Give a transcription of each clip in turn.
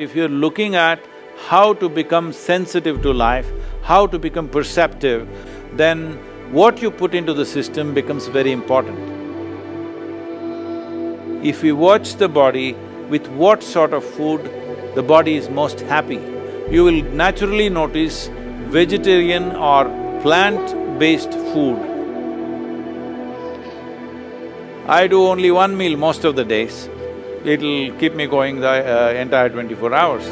If you're looking at how to become sensitive to life, how to become perceptive, then what you put into the system becomes very important. If we watch the body with what sort of food the body is most happy, you will naturally notice vegetarian or plant-based food. I do only one meal most of the days. It'll keep me going the uh, entire twenty-four hours.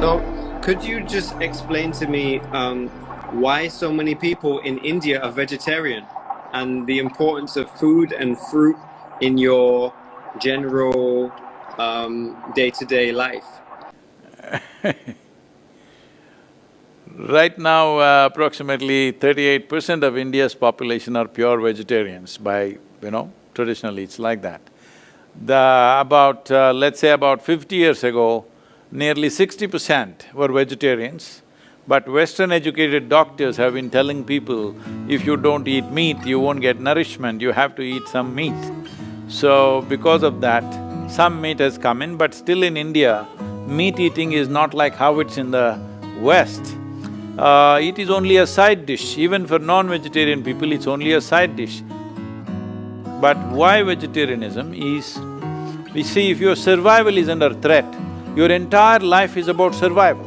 So, could you just explain to me um, why so many people in India are vegetarian and the importance of food and fruit in your general um, day-to-day life? Right now, uh, approximately thirty-eight percent of India's population are pure vegetarians by, you know, traditionally it's like that. The… about, uh, let's say about fifty years ago, nearly sixty percent were vegetarians, but Western educated doctors have been telling people, if you don't eat meat, you won't get nourishment, you have to eat some meat. So, because of that, some meat has come in, but still in India, meat eating is not like how it's in the West uh, it is only a side dish. Even for non-vegetarian people, it's only a side dish. But why vegetarianism is, we see if your survival is under threat, your entire life is about survival.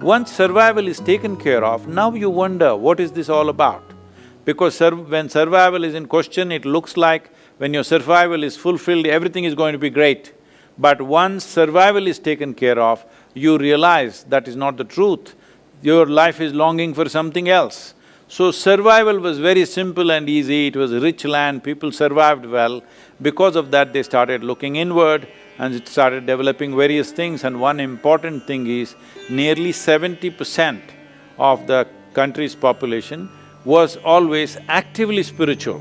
Once survival is taken care of, now you wonder, what is this all about? Because sur when survival is in question, it looks like when your survival is fulfilled, everything is going to be great. But once survival is taken care of, you realize that is not the truth your life is longing for something else. So survival was very simple and easy, it was rich land, people survived well. Because of that, they started looking inward and it started developing various things and one important thing is, nearly seventy percent of the country's population was always actively spiritual.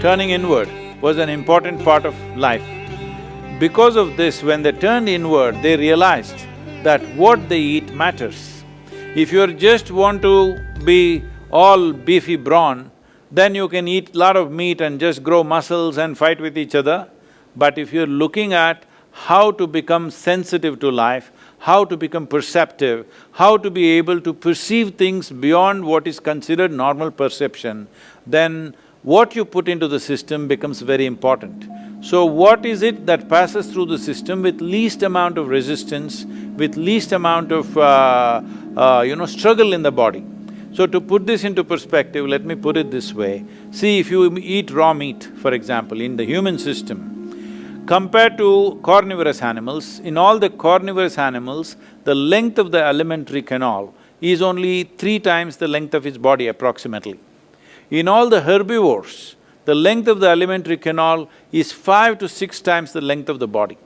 Turning inward, was an important part of life. Because of this, when they turned inward, they realized that what they eat matters. If you just want to be all beefy brawn, then you can eat lot of meat and just grow muscles and fight with each other. But if you're looking at how to become sensitive to life, how to become perceptive, how to be able to perceive things beyond what is considered normal perception, then what you put into the system becomes very important. So what is it that passes through the system with least amount of resistance, with least amount of, uh, uh, you know, struggle in the body? So to put this into perspective, let me put it this way. See, if you eat raw meat, for example, in the human system, compared to carnivorous animals, in all the carnivorous animals, the length of the alimentary canal is only three times the length of its body approximately. In all the herbivores, the length of the alimentary canal is five to six times the length of the body.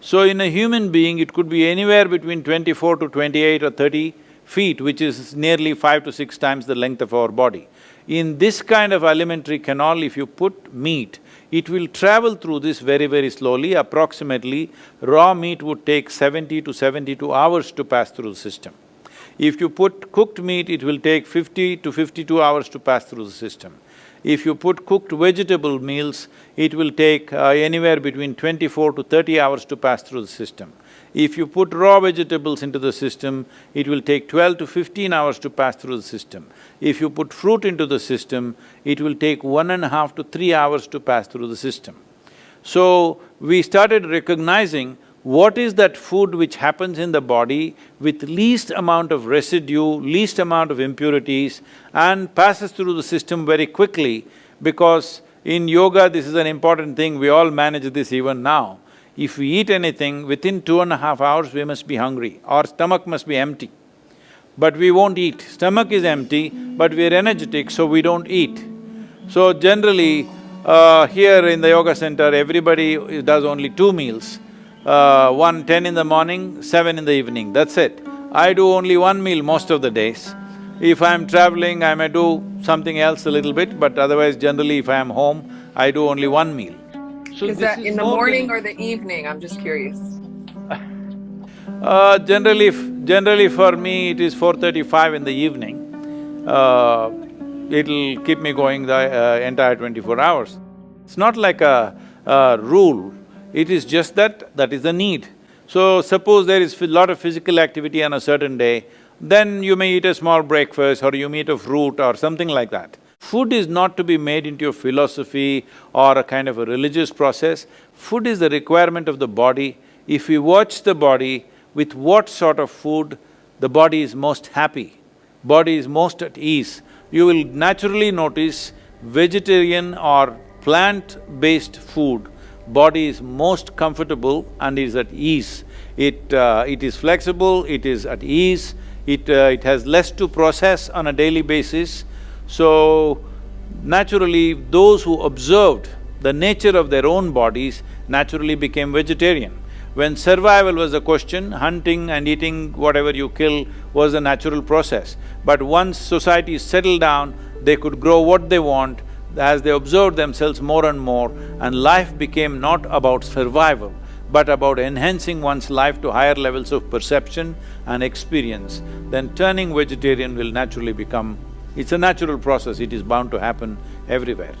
So in a human being, it could be anywhere between twenty-four to twenty-eight or thirty feet, which is nearly five to six times the length of our body. In this kind of alimentary canal, if you put meat, it will travel through this very, very slowly. Approximately, raw meat would take seventy to seventy-two hours to pass through the system. If you put cooked meat, it will take fifty to fifty-two hours to pass through the system. If you put cooked vegetable meals, it will take uh, anywhere between twenty-four to thirty hours to pass through the system. If you put raw vegetables into the system, it will take twelve to fifteen hours to pass through the system. If you put fruit into the system, it will take one and a half to three hours to pass through the system. So, we started recognizing what is that food which happens in the body with least amount of residue, least amount of impurities and passes through the system very quickly because in yoga this is an important thing, we all manage this even now. If we eat anything, within two and a half hours we must be hungry, our stomach must be empty. But we won't eat. Stomach is empty, but we're energetic, so we don't eat. So generally, uh, here in the yoga center, everybody does only two meals uh, one ten in the morning, seven in the evening, that's it. I do only one meal most of the days. If I'm traveling, I may do something else a little bit, but otherwise generally if I am home, I do only one meal. So is that in the morning or the evening? I'm just curious. Uh, generally, generally for me, it is four thirty-five in the evening. Uh, it'll keep me going the uh, entire twenty-four hours. It's not like a, a rule, it is just that that is the need. So suppose there is a lot of physical activity on a certain day, then you may eat a small breakfast or you may eat a fruit or something like that. Food is not to be made into a philosophy or a kind of a religious process. Food is the requirement of the body. If we watch the body with what sort of food the body is most happy, body is most at ease, you will naturally notice vegetarian or plant-based food body is most comfortable and is at ease. It… Uh, it is flexible, it is at ease, it… Uh, it has less to process on a daily basis. So, naturally, those who observed the nature of their own bodies naturally became vegetarian. When survival was a question, hunting and eating whatever you kill was a natural process. But once society settled down, they could grow what they want, as they observed themselves more and more and life became not about survival, but about enhancing one's life to higher levels of perception and experience, then turning vegetarian will naturally become… it's a natural process, it is bound to happen everywhere.